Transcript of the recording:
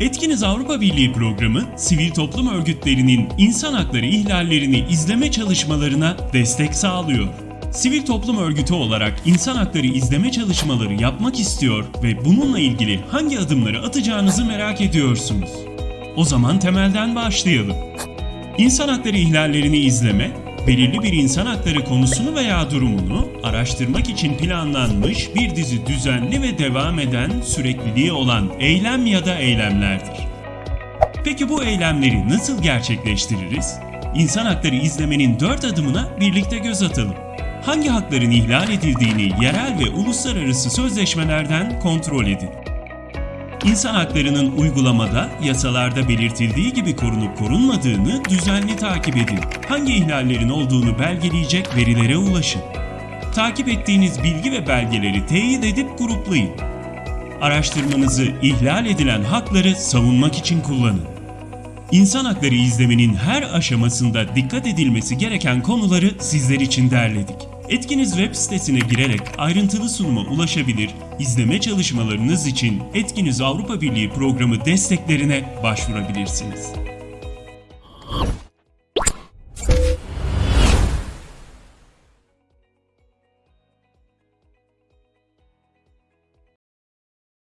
Etkiniz Avrupa Birliği programı, sivil toplum örgütlerinin insan hakları ihlallerini izleme çalışmalarına destek sağlıyor. Sivil toplum örgütü olarak insan hakları izleme çalışmaları yapmak istiyor ve bununla ilgili hangi adımları atacağınızı merak ediyorsunuz. O zaman temelden başlayalım. İnsan hakları ihlallerini izleme, belirli bir insan hakları konusunu veya durumunu araştırmak için planlanmış bir dizi düzenli ve devam eden sürekliliği olan eylem ya da eylemlerdir. Peki bu eylemleri nasıl gerçekleştiririz? İnsan hakları izlemenin dört adımına birlikte göz atalım. Hangi hakların ihlal edildiğini yerel ve uluslararası sözleşmelerden kontrol edin. İnsan haklarının uygulamada, yasalarda belirtildiği gibi korunup korunmadığını düzenli takip edin. Hangi ihlallerin olduğunu belgeleyecek verilere ulaşın. Takip ettiğiniz bilgi ve belgeleri teyit edip gruplayın. Araştırmanızı ihlal edilen hakları savunmak için kullanın. İnsan hakları izlemenin her aşamasında dikkat edilmesi gereken konuları sizler için derledik. Etkiniz web sitesine girerek ayrıntılı sunuma ulaşabilir, izleme çalışmalarınız için Etkiniz Avrupa Birliği programı desteklerine başvurabilirsiniz.